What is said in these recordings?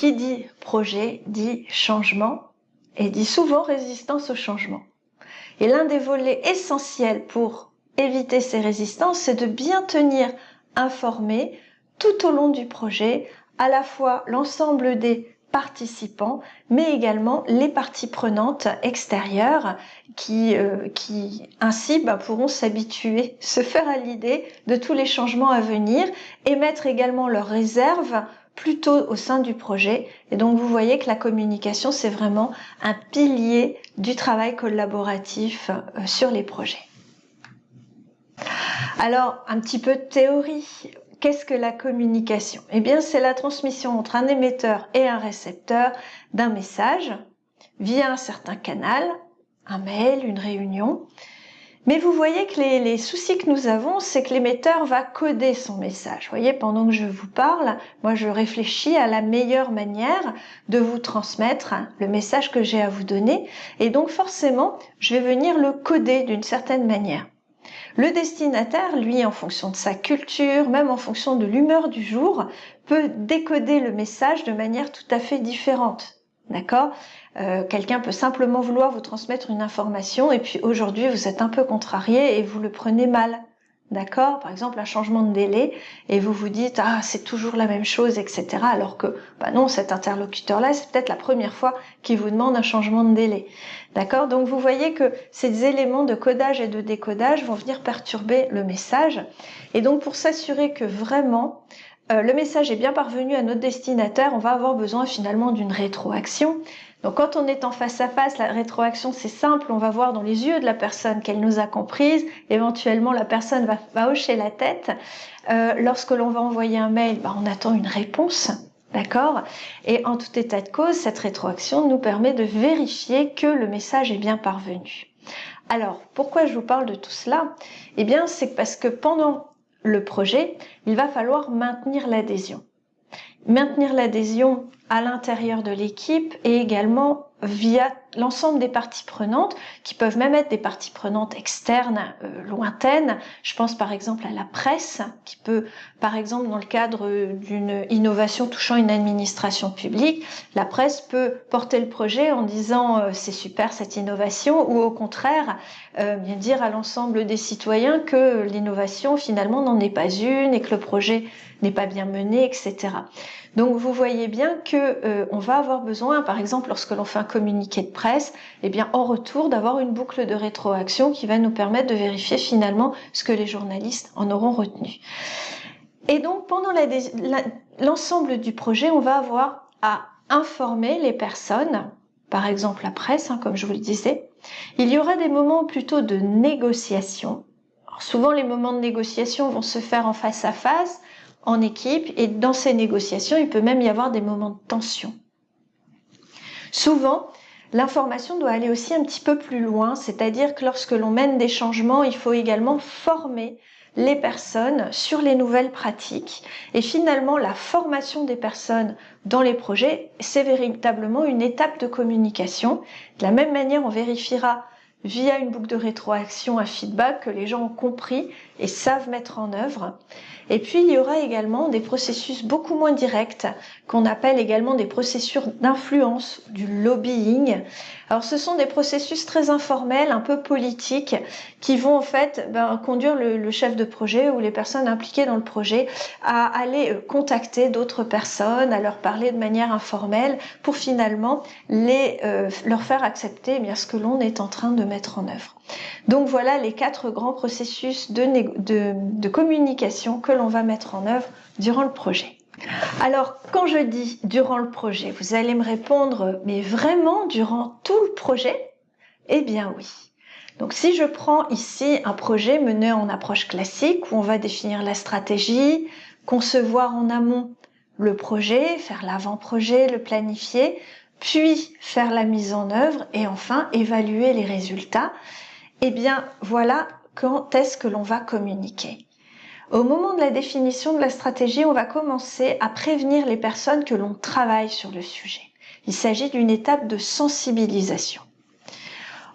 qui dit projet dit changement et dit souvent résistance au changement. Et l'un des volets essentiels pour éviter ces résistances, c'est de bien tenir informé tout au long du projet à la fois l'ensemble des participants, mais également les parties prenantes extérieures qui, euh, ainsi bah, pourront s'habituer, se faire à l'idée de tous les changements à venir et mettre également leurs réserves plutôt au sein du projet. Et donc vous voyez que la communication, c'est vraiment un pilier du travail collaboratif euh, sur les projets. Alors, un petit peu de théorie. Qu'est-ce que la communication? Eh bien, c'est la transmission entre un émetteur et un récepteur d'un message via un certain canal, un mail, une réunion. Mais vous voyez que les, soucis que nous avons, c'est que l'émetteur va coder son message. Vous voyez, pendant que je vous parle, moi je réfléchis à la meilleure manière de vous transmettre le message que j'ai à vous donner. Et donc forcément, je vais venir le coder d'une certaine manière. Le destinataire, lui, en fonction de sa culture, même en fonction de l'humeur du jour, peut décoder le message de manière tout à fait différente. D'accord? Euh, Quelqu'un peut simplement vouloir vous transmettre une information et puis aujourd'hui vous êtes un peu contrarié et vous le prenez mal. D'accord? Par exemple, un changement de délai et vous vous dites ah c'est toujours la même chose, etc. Alors que bah non, cet interlocuteur-là, c'est peut-être la première fois qu'il vous demande un changement de délai. D'accord? Donc vous voyez que ces éléments de codage et de décodage vont venir perturber le message. Et donc pour s'assurer que vraiment euh, le message est bien parvenu à notre destinataire, on va avoir besoin finalement d'une rétroaction. Donc quand on est en face à face, la rétroaction c'est simple, on va voir dans les yeux de la personne qu'elle nous a comprises, éventuellement la personne va, hocher la tête. Euh, lorsque l'on va envoyer un mail, bah, on attend une réponse. D'accord? Et en tout état de cause, cette rétroaction nous permet de vérifier que le message est bien parvenu. Alors, pourquoi je vous parle de tout cela? Eh bien, c'est parce que pendant le projet, il va falloir maintenir l'adhésion. Maintenir l'adhésion à l'intérieur de l'équipe et également via l'ensemble des parties prenantes, qui peuvent même être des parties prenantes externes, euh, lointaines. Je pense par exemple à la presse, qui peut, par exemple, dans le cadre d'une innovation touchant une administration publique, la presse peut porter le projet en disant euh, c'est super cette innovation, ou au contraire, euh, bien dire à l'ensemble des citoyens que l'innovation finalement n'en est pas une et que le projet n'est pas bien mené, etc. Donc vous voyez bien que euh, on va avoir besoin, par exemple, lorsque l'on fait un communiqué de presse, eh bien en retour d'avoir une boucle de rétroaction qui va nous permettre de vérifier finalement ce que les journalistes en auront retenu. Et donc pendant l'ensemble du projet, on va avoir à informer les personnes, par exemple la presse, hein, comme je vous le disais. Il y aura des moments plutôt de négociation. souvent les moments de négociation vont se faire en face à face, en équipe et dans ces négociations, il peut même y avoir des moments de tension. Souvent, l'information doit aller aussi un petit peu plus loin, c'est-à-dire que lorsque l'on mène des changements, il faut également former les personnes sur les nouvelles pratiques. Et finalement, la formation des personnes dans les projets, c'est véritablement une étape de communication. De la même manière, on vérifiera via une boucle de rétroaction, un feedback que les gens ont compris et savent mettre en œuvre. Et puis, il y aura également des processus beaucoup moins directs, qu'on appelle également des processus d'influence, du lobbying. Alors, ce sont des processus très informels, un peu politiques, qui vont en fait ben, conduire le, chef de projet ou les personnes impliquées dans le projet à aller euh, contacter d'autres personnes, à leur parler de manière informelle, pour finalement les, euh, leur faire accepter eh ce que l'on est en train de mettre en œuvre. Donc voilà les quatre grands processus de, de, communication que l'on va mettre en œuvre durant le projet. Alors, quand je dis durant le projet, vous allez me répondre, mais vraiment durant tout le projet? Eh bien oui. Donc si je prends ici un projet mené en approche classique où on va définir la stratégie, concevoir en amont le projet, faire l'avant-projet, le planifier, puis faire la mise en œuvre et enfin évaluer les résultats, eh bien, voilà quand est-ce que l'on va communiquer. Au moment de la définition de la stratégie, on va commencer à prévenir les personnes que l'on travaille sur le sujet. Il s'agit d'une étape de sensibilisation.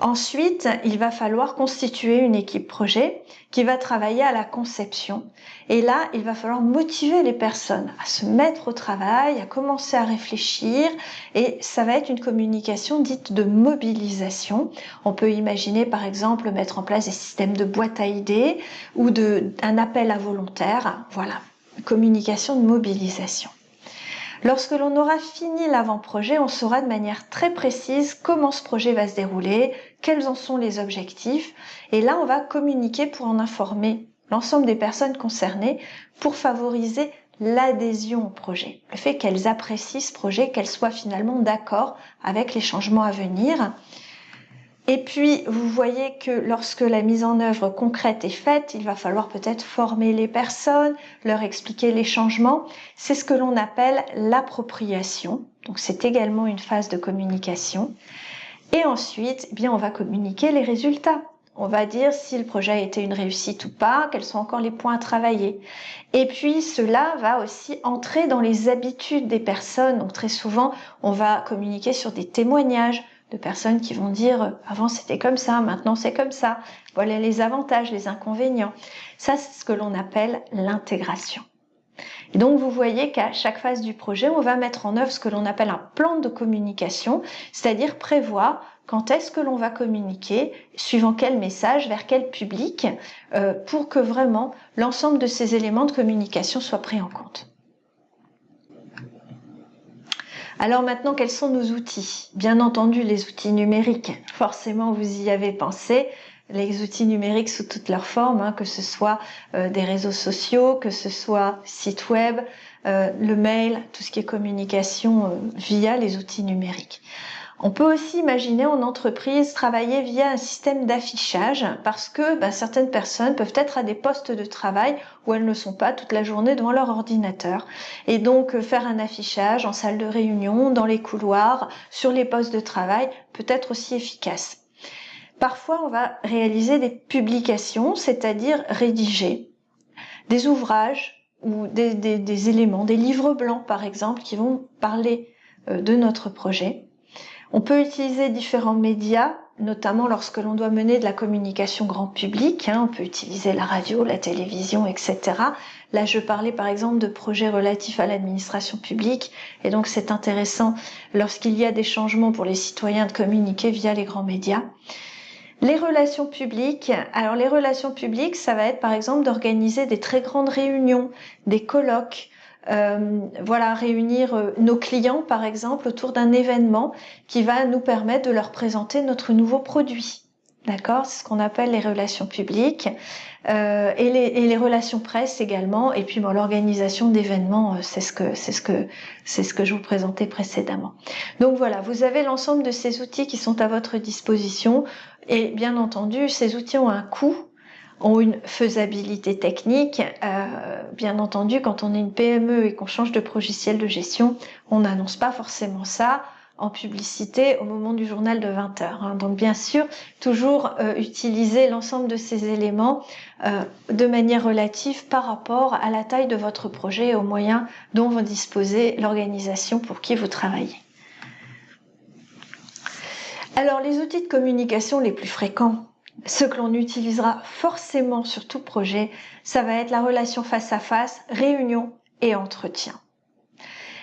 Ensuite, il va falloir constituer une équipe projet qui va travailler à la conception. Et là, il va falloir motiver les personnes à se mettre au travail, à commencer à réfléchir. Et ça va être une communication dite de mobilisation. On peut imaginer, par exemple, mettre en place des systèmes de boîte à idées ou de, un appel à volontaires. Voilà, communication de mobilisation. Lorsque l'on aura fini l'avant-projet, on saura de manière très précise comment ce projet va se dérouler, quels en sont les objectifs, et là on va communiquer pour en informer l'ensemble des personnes concernées pour favoriser l'adhésion au projet, le fait qu'elles apprécient ce projet, qu'elles soient finalement d'accord avec les changements à venir. Et puis, vous voyez que lorsque la mise en œuvre concrète est faite, il va falloir peut-être former les personnes, leur expliquer les changements. C'est ce que l'on appelle l'appropriation. Donc, c'est également une phase de communication. Et ensuite, eh bien, on va communiquer les résultats. On va dire si le projet a été une réussite ou pas, quels sont encore les points à travailler. Et puis cela va aussi entrer dans les habitudes des personnes. Donc très souvent, on va communiquer sur des témoignages, de personnes qui vont dire avant c'était comme ça, maintenant c'est comme ça. Voilà les avantages, les inconvénients. Ça, c'est ce que l'on appelle l'intégration. Et donc vous voyez qu'à chaque phase du projet, on va mettre en œuvre ce que l'on appelle un plan de communication, c'est-à-dire prévoir quand est-ce que l'on va communiquer, suivant quel message, vers quel public, euh, pour que vraiment l'ensemble de ces éléments de communication soient pris en compte. Alors maintenant, quels sont nos outils? Bien entendu, les outils numériques. Forcément, vous y avez pensé. Les outils numériques sous toutes leurs formes, hein, que ce soit euh, des réseaux sociaux, que ce soit site web, euh, le mail, tout ce qui est communication euh, via les outils numériques. On peut aussi imaginer en entreprise travailler via un système d'affichage parce que ben, certaines personnes peuvent être à des postes de travail où elles ne sont pas toute la journée devant leur ordinateur. Et donc euh, faire un affichage en salle de réunion, dans les couloirs, sur les postes de travail peut être aussi efficace. Parfois, on va réaliser des publications, c'est-à-dire rédiger des ouvrages ou des, des, éléments, des livres blancs par exemple, qui vont parler euh, de notre projet. On peut utiliser différents médias, notamment lorsque l'on doit mener de la communication grand public. Hein. on peut utiliser la radio, la télévision, etc. Là, je parlais par exemple de projets relatifs à l'administration publique, et donc c'est intéressant lorsqu'il y a des changements pour les citoyens de communiquer via les grands médias. Les relations publiques. Alors les relations publiques, ça va être par exemple d'organiser des très grandes réunions, des colloques, euh, voilà, réunir euh, nos clients, par exemple, autour d'un événement qui va nous permettre de leur présenter notre nouveau produit. D'accord? C'est ce qu'on appelle les relations publiques euh, et, les, et, les, relations presse également. Et puis bon, l'organisation d'événements, euh, c'est ce que c'est ce que c'est ce que je vous présentais précédemment. Donc voilà, vous avez l'ensemble de ces outils qui sont à votre disposition. Et bien entendu, ces outils ont un coût ont une faisabilité technique. Euh, bien entendu, quand on est une PME et qu'on change de logiciel de gestion, on n'annonce pas forcément ça en publicité au moment du journal de 20 heures. Hein. Donc bien sûr, toujours euh, utiliser l'ensemble de ces éléments euh, de manière relative par rapport à la taille de votre projet et aux moyens dont vous disposez l'organisation pour qui vous travaillez. Alors les outils de communication les plus fréquents ce que l'on utilisera forcément sur tout projet, ça va être la relation face à face, réunion et entretien.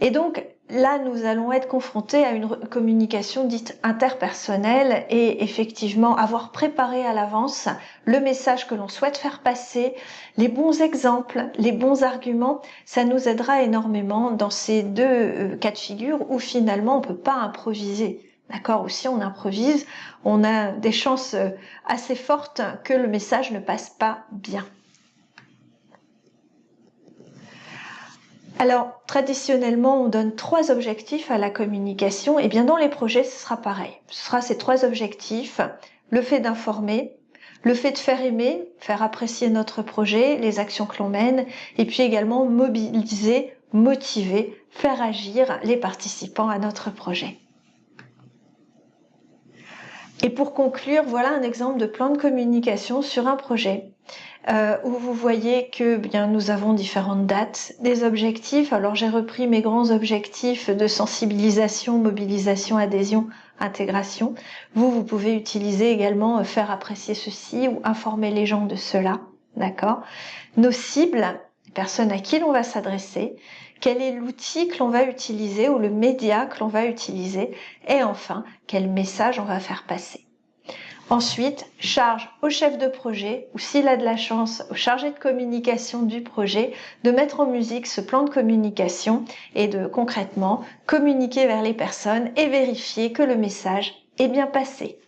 Et donc là, nous allons être confrontés à une communication dite interpersonnelle et effectivement avoir préparé à l'avance le message que l'on souhaite faire passer, les bons exemples, les bons arguments, ça nous aidera énormément dans ces deux euh, cas de figure où finalement on ne peut pas improviser. D'accord Aussi, on improvise, on a des chances euh, assez fortes que le message ne passe pas bien. Alors, traditionnellement, on donne trois objectifs à la communication. Et bien, dans les projets, ce sera pareil. Ce sera ces trois objectifs. Le fait d'informer, le fait de faire aimer, faire apprécier notre projet, les actions que l'on mène, et puis également mobiliser, motiver, faire agir les participants à notre projet. Et pour conclure, voilà un exemple de plan de communication sur un projet. euh, où vous voyez que bien nous avons différentes dates, des objectifs. Alors j'ai repris mes grands objectifs de sensibilisation, mobilisation, adhésion, intégration. Vous, vous pouvez utiliser également euh, faire apprécier ceci ou informer les gens de cela. D'accord? Nos cibles, les personnes à qui l'on va s'adresser, quel est l'outil que l'on va utiliser ou le média que l'on va utiliser et enfin quel message on va faire passer. Ensuite, charge au chef de projet, ou s'il a de la chance, au chargé de communication du projet, de mettre en musique ce plan de communication et de concrètement communiquer vers les personnes et vérifier que le message est bien passé.